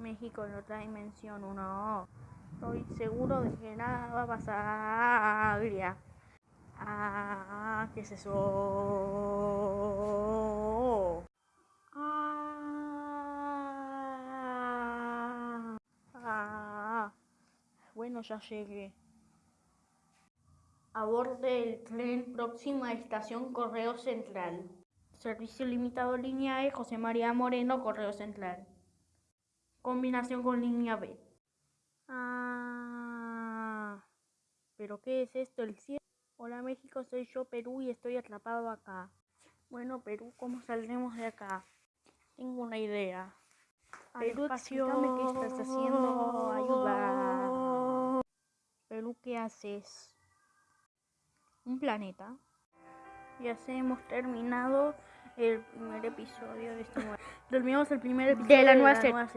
México en otra dimensión, uno. Estoy seguro de que nada va a pasar. Ah, ¿qué es eso? Ah, bueno, ya llegué. Aborde el tren próxima estación Correo Central. Servicio limitado línea E, José María Moreno, Correo Central. Combinación con línea B. Ah, ¿pero qué es esto? ¿El cielo? Hola México, soy yo Perú y estoy atrapado acá. Bueno Perú, ¿cómo saldremos de acá? Tengo una idea. Perú, explícame qué estás haciendo. Ayuda. Perú, ¿qué haces? Un planeta. Ya se hemos terminado el primer episodio de esta nueva. Terminamos el primer episodio De la nueva serie.